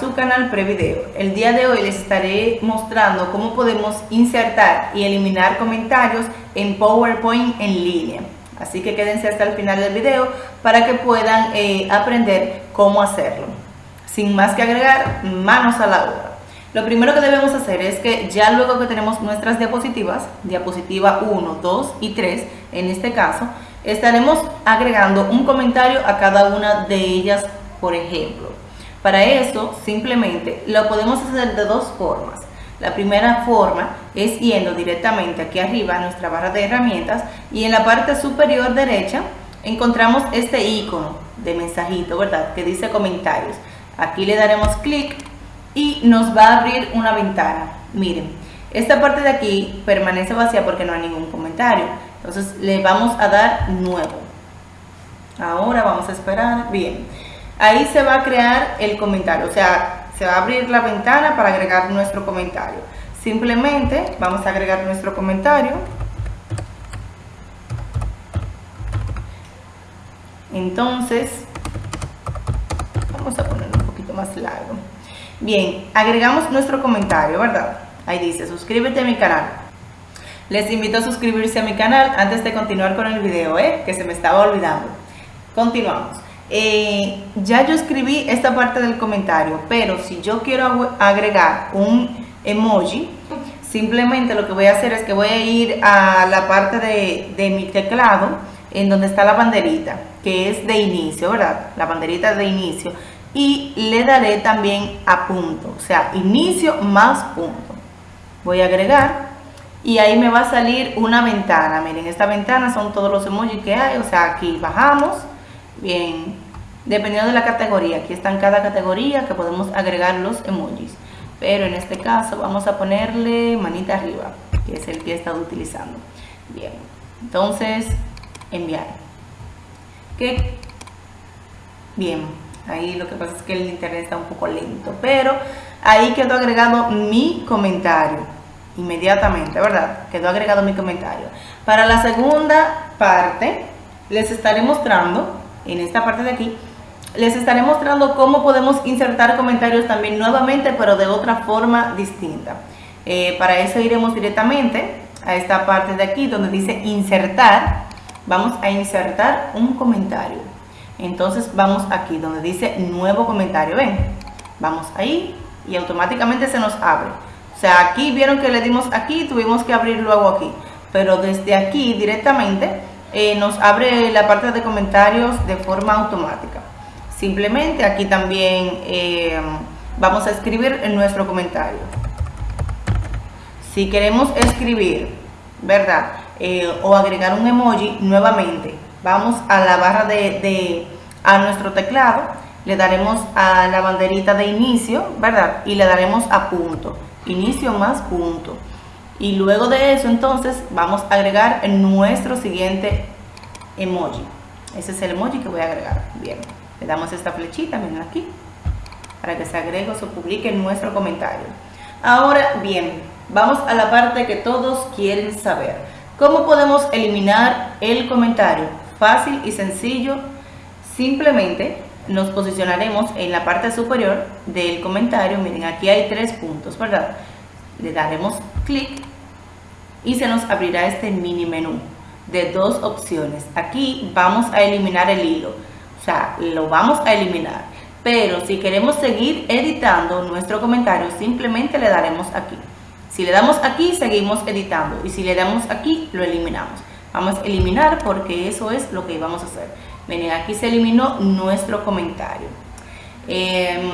su canal Prevideo. El día de hoy les estaré mostrando cómo podemos insertar y eliminar comentarios en PowerPoint en línea. Así que quédense hasta el final del video para que puedan eh, aprender cómo hacerlo. Sin más que agregar, manos a la obra. Lo primero que debemos hacer es que ya luego que tenemos nuestras diapositivas, diapositiva 1, 2 y 3 en este caso, estaremos agregando un comentario a cada una de ellas, por ejemplo. Para eso, simplemente lo podemos hacer de dos formas. La primera forma es yendo directamente aquí arriba a nuestra barra de herramientas y en la parte superior derecha encontramos este icono de mensajito, ¿verdad? Que dice comentarios. Aquí le daremos clic y nos va a abrir una ventana. Miren, esta parte de aquí permanece vacía porque no hay ningún comentario. Entonces le vamos a dar nuevo. Ahora vamos a esperar. Bien ahí se va a crear el comentario, o sea, se va a abrir la ventana para agregar nuestro comentario. Simplemente vamos a agregar nuestro comentario. Entonces, vamos a ponerlo un poquito más largo. Bien, agregamos nuestro comentario, ¿verdad? Ahí dice, suscríbete a mi canal. Les invito a suscribirse a mi canal antes de continuar con el video, ¿eh? que se me estaba olvidando. Continuamos. Eh, ya yo escribí esta parte del comentario, pero si yo quiero agregar un emoji, simplemente lo que voy a hacer es que voy a ir a la parte de, de mi teclado, en donde está la banderita, que es de inicio, ¿verdad? La banderita de inicio. Y le daré también a punto, o sea, inicio más punto. Voy a agregar y ahí me va a salir una ventana. Miren, esta ventana son todos los emojis que hay, o sea, aquí bajamos Bien, dependiendo de la categoría, aquí están cada categoría que podemos agregar los emojis. Pero en este caso vamos a ponerle manita arriba, que es el que he estado utilizando. Bien, entonces enviar. ¿Qué? Bien, ahí lo que pasa es que el internet está un poco lento, pero ahí quedó agregado mi comentario inmediatamente, ¿verdad? Quedó agregado mi comentario. Para la segunda parte les estaré mostrando en esta parte de aquí, les estaré mostrando cómo podemos insertar comentarios también nuevamente, pero de otra forma distinta. Eh, para eso iremos directamente a esta parte de aquí donde dice insertar. Vamos a insertar un comentario. Entonces vamos aquí donde dice nuevo comentario. Ven, vamos ahí y automáticamente se nos abre. O sea, aquí vieron que le dimos aquí, tuvimos que abrir luego aquí. Pero desde aquí directamente eh, nos abre la parte de comentarios de forma automática. Simplemente aquí también eh, vamos a escribir en nuestro comentario. Si queremos escribir, ¿verdad? Eh, o agregar un emoji nuevamente, vamos a la barra de, a nuestro teclado, le daremos a la banderita de inicio, ¿verdad? Y le daremos a punto, inicio más punto. Y luego de eso entonces vamos a agregar nuestro siguiente emoji. Ese es el emoji que voy a agregar. Bien, le damos esta flechita, miren aquí, para que se agregue o se publique nuestro comentario. Ahora bien, vamos a la parte que todos quieren saber. ¿Cómo podemos eliminar el comentario? Fácil y sencillo. Simplemente nos posicionaremos en la parte superior del comentario. Miren, aquí hay tres puntos, ¿verdad? Le daremos clic y se nos abrirá este mini menú de dos opciones. Aquí vamos a eliminar el hilo, o sea, lo vamos a eliminar. Pero si queremos seguir editando nuestro comentario, simplemente le daremos aquí. Si le damos aquí, seguimos editando. Y si le damos aquí, lo eliminamos. Vamos a eliminar porque eso es lo que vamos a hacer. Miren, aquí se eliminó nuestro comentario. Em,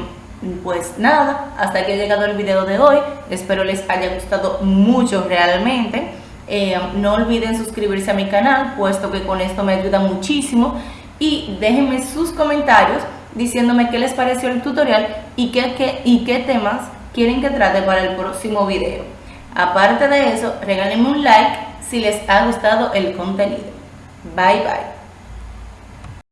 pues nada, hasta aquí ha llegado el video de hoy. Espero les haya gustado mucho realmente. Eh, no olviden suscribirse a mi canal, puesto que con esto me ayuda muchísimo. Y déjenme sus comentarios diciéndome qué les pareció el tutorial y qué, y qué temas quieren que trate para el próximo video. Aparte de eso, regálenme un like si les ha gustado el contenido. Bye bye.